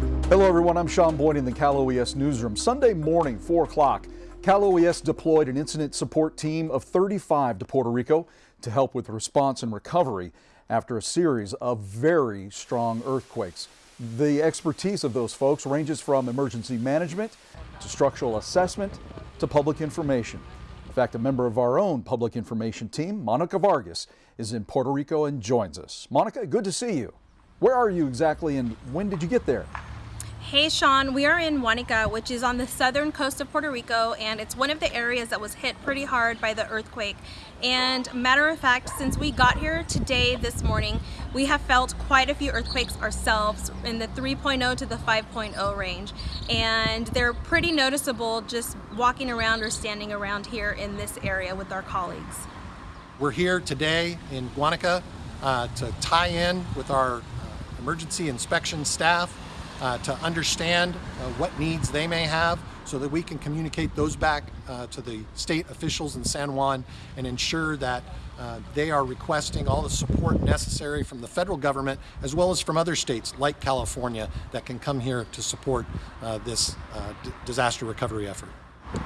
Hello everyone, I'm Sean Boyd in the Cal OES newsroom. Sunday morning, 4 o'clock, Cal OES deployed an incident support team of 35 to Puerto Rico to help with response and recovery after a series of very strong earthquakes. The expertise of those folks ranges from emergency management to structural assessment to public information. In fact, a member of our own public information team, Monica Vargas, is in Puerto Rico and joins us. Monica, good to see you. Where are you exactly and when did you get there? Hey Sean, we are in Guanica, which is on the southern coast of Puerto Rico, and it's one of the areas that was hit pretty hard by the earthquake. And matter of fact, since we got here today, this morning, we have felt quite a few earthquakes ourselves in the 3.0 to the 5.0 range. And they're pretty noticeable just walking around or standing around here in this area with our colleagues. We're here today in Guanica uh, to tie in with our uh, emergency inspection staff uh, to understand uh, what needs they may have so that we can communicate those back uh, to the state officials in San Juan and ensure that uh, they are requesting all the support necessary from the federal government as well as from other states like California that can come here to support this disaster recovery effort.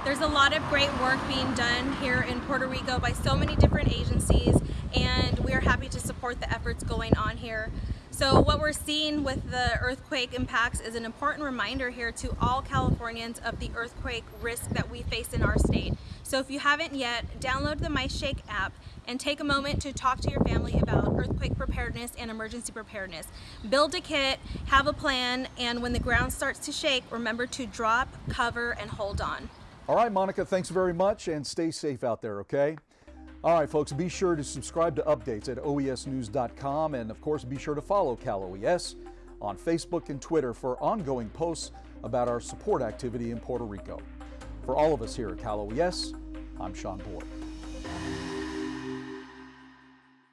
There's a lot of great work being done here in Puerto Rico by so many different agencies and we are happy to support the efforts going on here. So what we're seeing with the earthquake impacts is an important reminder here to all Californians of the earthquake risk that we face in our state. So if you haven't yet, download the MyShake app and take a moment to talk to your family about earthquake preparedness and emergency preparedness. Build a kit, have a plan, and when the ground starts to shake, remember to drop, cover, and hold on. All right, Monica, thanks very much and stay safe out there, okay? All right, folks, be sure to subscribe to updates at oesnews.com and, of course, be sure to follow Cal OES on Facebook and Twitter for ongoing posts about our support activity in Puerto Rico. For all of us here at Cal OES, I'm Sean Boyd.